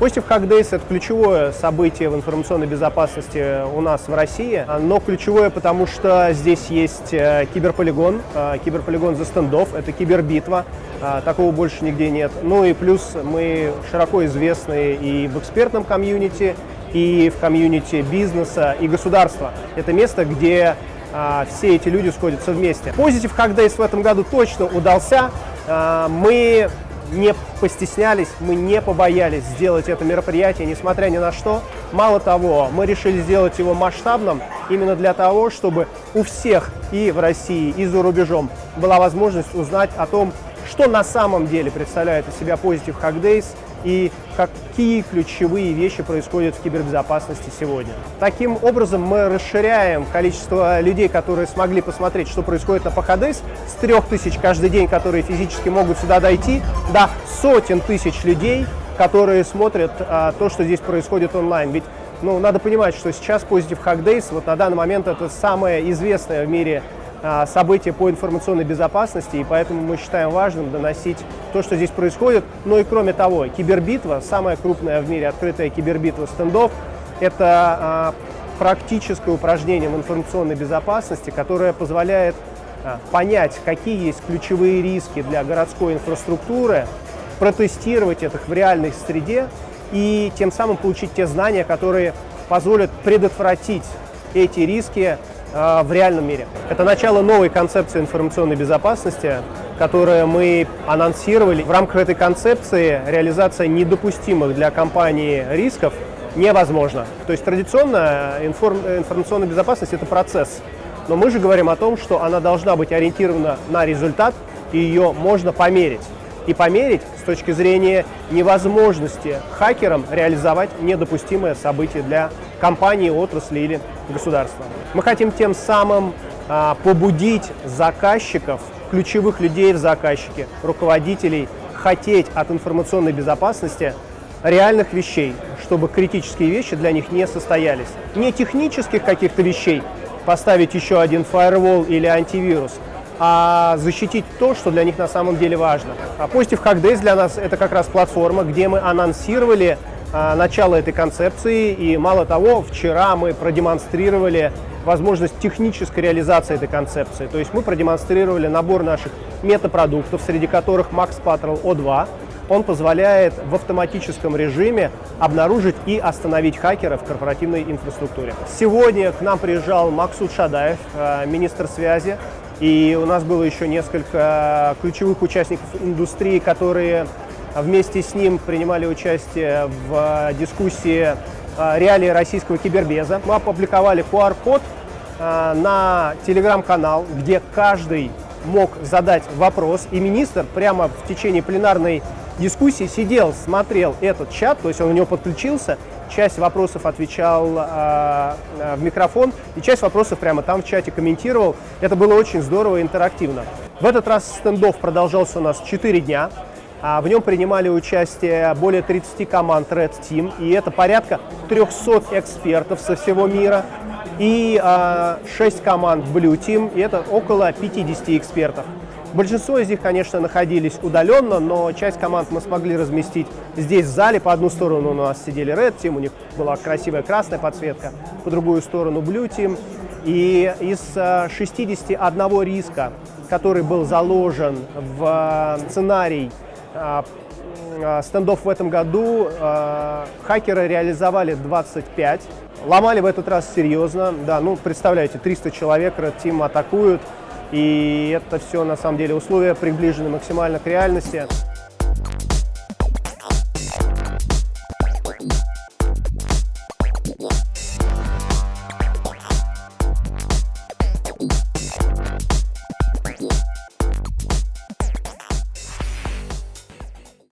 Positive Hack Days – это ключевое событие в информационной безопасности у нас в России, но ключевое, потому что здесь есть э, киберполигон, э, киберполигон за стендов, это кибербитва, э, такого больше нигде нет. Ну и плюс мы широко известны и в экспертном комьюнити, и в комьюнити бизнеса и государства. Это место, где а, все эти люди сходятся вместе. Positive Hack Days в этом году точно удался. А, мы не постеснялись, мы не побоялись сделать это мероприятие, несмотря ни на что. Мало того, мы решили сделать его масштабным именно для того, чтобы у всех и в России, и за рубежом была возможность узнать о том, что на самом деле представляет из себя Positive Hack Days и какие ключевые вещи происходят в кибербезопасности сегодня. Таким образом, мы расширяем количество людей, которые смогли посмотреть, что происходит на ПХДС, с 3000 каждый день, которые физически могут сюда дойти, до сотен тысяч людей, которые смотрят а, то, что здесь происходит онлайн. Ведь ну, надо понимать, что сейчас Positive Hack Days, вот на данный момент это самое известное в мире события по информационной безопасности, и поэтому мы считаем важным доносить то, что здесь происходит. Ну и кроме того, кибербитва, самая крупная в мире открытая кибербитва стендов, это а, практическое упражнение в информационной безопасности, которое позволяет а, понять, какие есть ключевые риски для городской инфраструктуры, протестировать это в реальной среде и тем самым получить те знания, которые позволят предотвратить эти риски а, в реальном мире. Это начало новой концепции информационной безопасности, которую мы анонсировали. В рамках этой концепции реализация недопустимых для компании рисков невозможна. То есть традиционно информ информационная безопасность – это процесс. Но мы же говорим о том, что она должна быть ориентирована на результат, и ее можно померить. И померить с точки зрения невозможности хакерам реализовать недопустимое событие для компании, отрасли или государства. Мы хотим тем самым а, побудить заказчиков, ключевых людей в заказчике, руководителей, хотеть от информационной безопасности реальных вещей, чтобы критические вещи для них не состоялись. Не технических каких-то вещей, поставить еще один фаервол или антивирус, а защитить то, что для них на самом деле важно. А Positive Hack для нас это как раз платформа, где мы анонсировали а, начало этой концепции. И мало того, вчера мы продемонстрировали возможность технической реализации этой концепции. То есть мы продемонстрировали набор наших метапродуктов, среди которых Max Patrol O2. Он позволяет в автоматическом режиме обнаружить и остановить хакера в корпоративной инфраструктуре. Сегодня к нам приезжал Максут Шадаев, а, министр связи, и у нас было еще несколько ключевых участников индустрии, которые вместе с ним принимали участие в дискуссии а, реалии российского кибербеза. Мы опубликовали QR-код а, на телеграм-канал, где каждый мог задать вопрос, и министр прямо в течение пленарной дискуссии сидел, смотрел этот чат, то есть он у него подключился, часть вопросов отвечал э, в микрофон, и часть вопросов прямо там в чате комментировал. Это было очень здорово и интерактивно. В этот раз стендов продолжался у нас 4 дня. А в нем принимали участие более 30 команд Red Team, и это порядка 300 экспертов со всего мира, и 6 команд Blue Team, и это около 50 экспертов. Большинство из них, конечно, находились удаленно, но часть команд мы смогли разместить здесь, в зале. По одну сторону у нас сидели Red Team, у них была красивая красная подсветка, по другую сторону Blue Team. И из 61 а, риска, который был заложен в а, сценарий а, стендов в этом году, хакеры реализовали 25. Ломали в этот раз серьезно, да, ну, представляете, 300 человек, Red Team атакуют, и это все, на самом деле, условия приближены максимально к реальности.